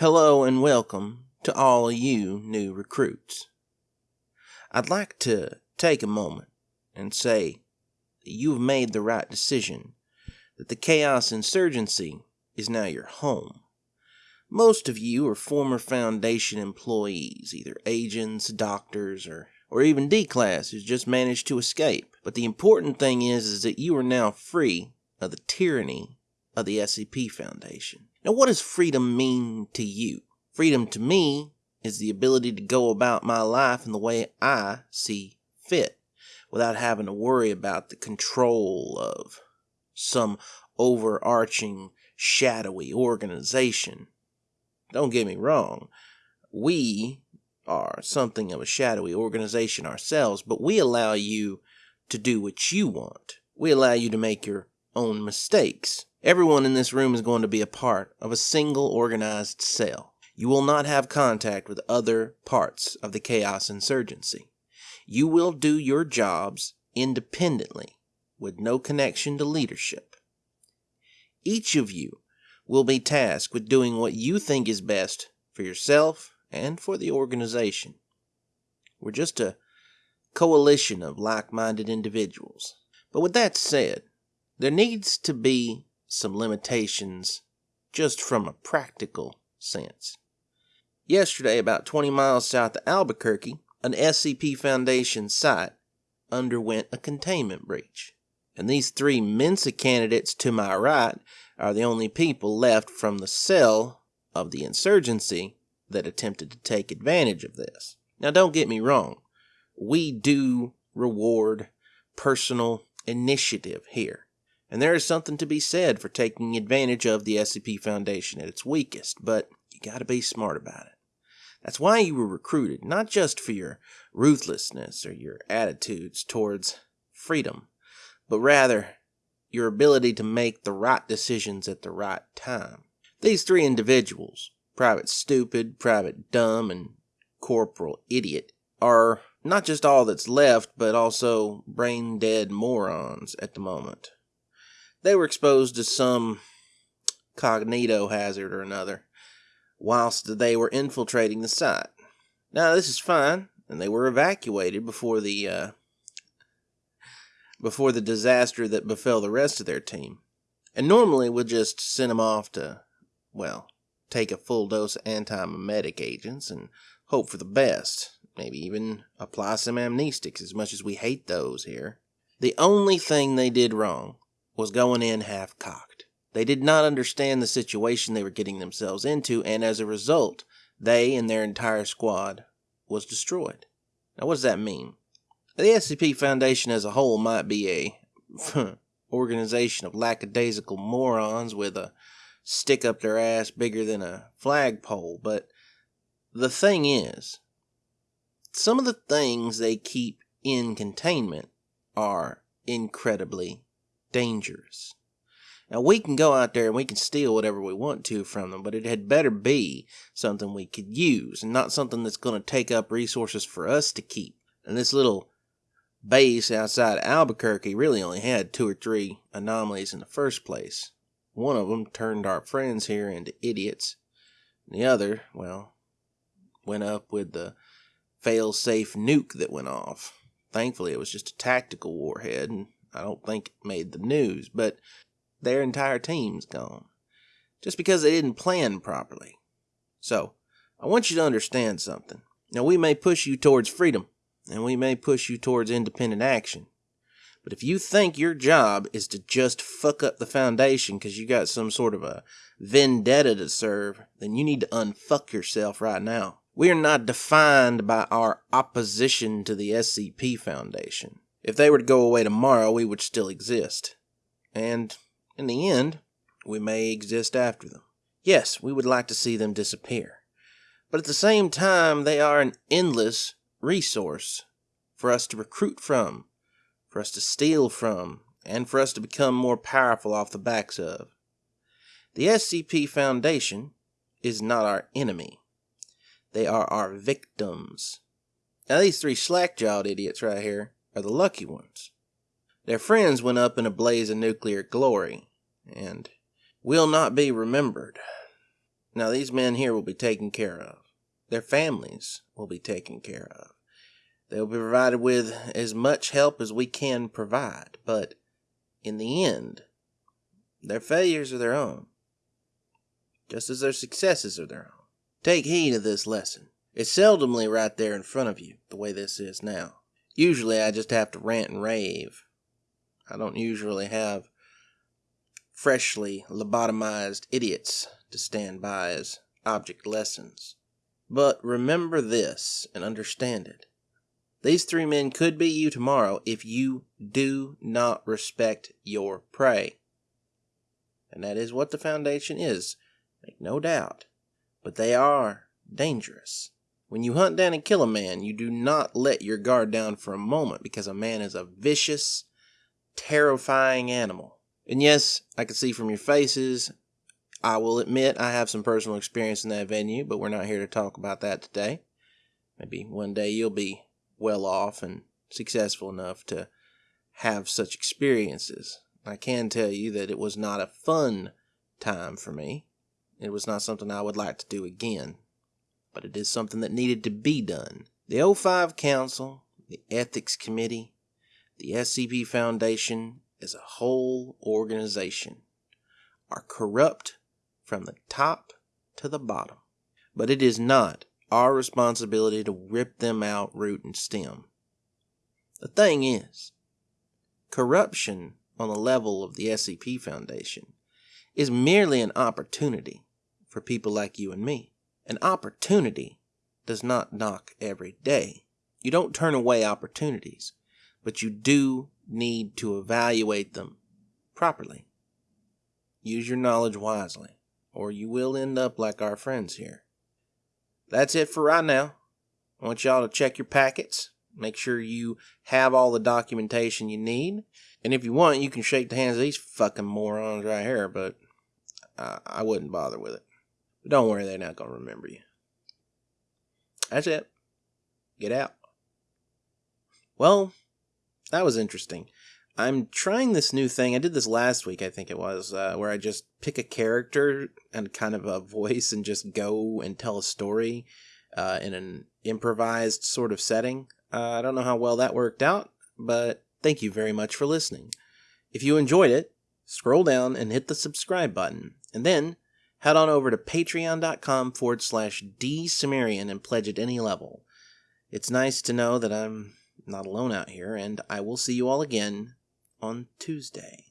Hello and welcome to all of you new recruits. I'd like to take a moment and say that you have made the right decision, that the Chaos Insurgency is now your home. Most of you are former Foundation employees, either agents, doctors, or, or even D class who's just managed to escape. But the important thing is, is that you are now free of the tyranny of the SCP Foundation. Now, what does freedom mean to you? Freedom to me is the ability to go about my life in the way I see fit without having to worry about the control of some overarching shadowy organization. Don't get me wrong, we are something of a shadowy organization ourselves, but we allow you to do what you want. We allow you to make your own mistakes. Everyone in this room is going to be a part of a single organized cell. You will not have contact with other parts of the Chaos Insurgency. You will do your jobs independently with no connection to leadership. Each of you will be tasked with doing what you think is best for yourself and for the organization. We're just a coalition of like minded individuals. But with that said, there needs to be some limitations just from a practical sense. Yesterday, about 20 miles south of Albuquerque, an SCP Foundation site underwent a containment breach. And these three Mensa candidates to my right are the only people left from the cell of the insurgency that attempted to take advantage of this. Now, don't get me wrong, we do reward personal initiative here. And there is something to be said for taking advantage of the SCP Foundation at its weakest, but you gotta be smart about it. That's why you were recruited, not just for your ruthlessness or your attitudes towards freedom, but rather your ability to make the right decisions at the right time. These three individuals, Private Stupid, Private Dumb, and Corporal Idiot, are not just all that's left, but also brain dead morons at the moment. They were exposed to some cognito hazard or another whilst they were infiltrating the site. Now, this is fine, and they were evacuated before the uh, before the disaster that befell the rest of their team. And normally we'll just send them off to, well, take a full dose of antiemetic agents and hope for the best. Maybe even apply some amnestics as much as we hate those here. The only thing they did wrong was going in half cocked. They did not understand the situation they were getting themselves into, and as a result, they and their entire squad was destroyed. Now, what does that mean? The SCP Foundation as a whole might be a organization of lackadaisical morons with a stick up their ass bigger than a flagpole, but the thing is, some of the things they keep in containment are incredibly dangerous. Now, we can go out there and we can steal whatever we want to from them, but it had better be something we could use and not something that's going to take up resources for us to keep. And this little base outside Albuquerque really only had two or three anomalies in the first place. One of them turned our friends here into idiots. And The other, well, went up with the fail-safe nuke that went off. Thankfully, it was just a tactical warhead, and I don't think it made the news, but their entire team's gone. Just because they didn't plan properly. So, I want you to understand something. Now, we may push you towards freedom, and we may push you towards independent action. But if you think your job is to just fuck up the foundation because you got some sort of a vendetta to serve, then you need to unfuck yourself right now. We are not defined by our opposition to the SCP Foundation. If they were to go away tomorrow, we would still exist. And in the end, we may exist after them. Yes, we would like to see them disappear. But at the same time, they are an endless resource for us to recruit from, for us to steal from, and for us to become more powerful off the backs of. The SCP Foundation is not our enemy. They are our victims. Now, these three slack jawed idiots right here are the lucky ones. Their friends went up in a blaze of nuclear glory, and will not be remembered. Now, these men here will be taken care of. Their families will be taken care of. They'll be provided with as much help as we can provide, but in the end, their failures are their own, just as their successes are their own. Take heed of this lesson. It's seldomly right there in front of you, the way this is now. Usually I just have to rant and rave. I don't usually have freshly lobotomized idiots to stand by as object lessons. But remember this and understand it. These three men could be you tomorrow if you do not respect your prey. And that is what the Foundation is, make no doubt. But they are dangerous. When you hunt down and kill a man, you do not let your guard down for a moment because a man is a vicious, terrifying animal. And yes, I can see from your faces, I will admit I have some personal experience in that venue, but we're not here to talk about that today. Maybe one day you'll be well off and successful enough to have such experiences. I can tell you that it was not a fun time for me. It was not something I would like to do again, but it is something that needed to be done. The O5 Council, the Ethics Committee, the SCP Foundation as a whole organization are corrupt from the top to the bottom. But it is not our responsibility to rip them out root and stem. The thing is, corruption on the level of the SCP Foundation is merely an opportunity for people like you and me. An opportunity does not knock every day. You don't turn away opportunities, but you do need to evaluate them properly. Use your knowledge wisely, or you will end up like our friends here. That's it for right now. I want y'all to check your packets. Make sure you have all the documentation you need. And if you want, you can shake the hands of these fucking morons right here, but I, I wouldn't bother with it. Don't worry, they're not going to remember you. That's it. Get out. Well, that was interesting. I'm trying this new thing. I did this last week, I think it was, uh, where I just pick a character and kind of a voice and just go and tell a story uh, in an improvised sort of setting. Uh, I don't know how well that worked out, but thank you very much for listening. If you enjoyed it, scroll down and hit the subscribe button, and then head on over to patreon.com forward slash dsumerian and pledge at any level. It's nice to know that I'm not alone out here, and I will see you all again on Tuesday.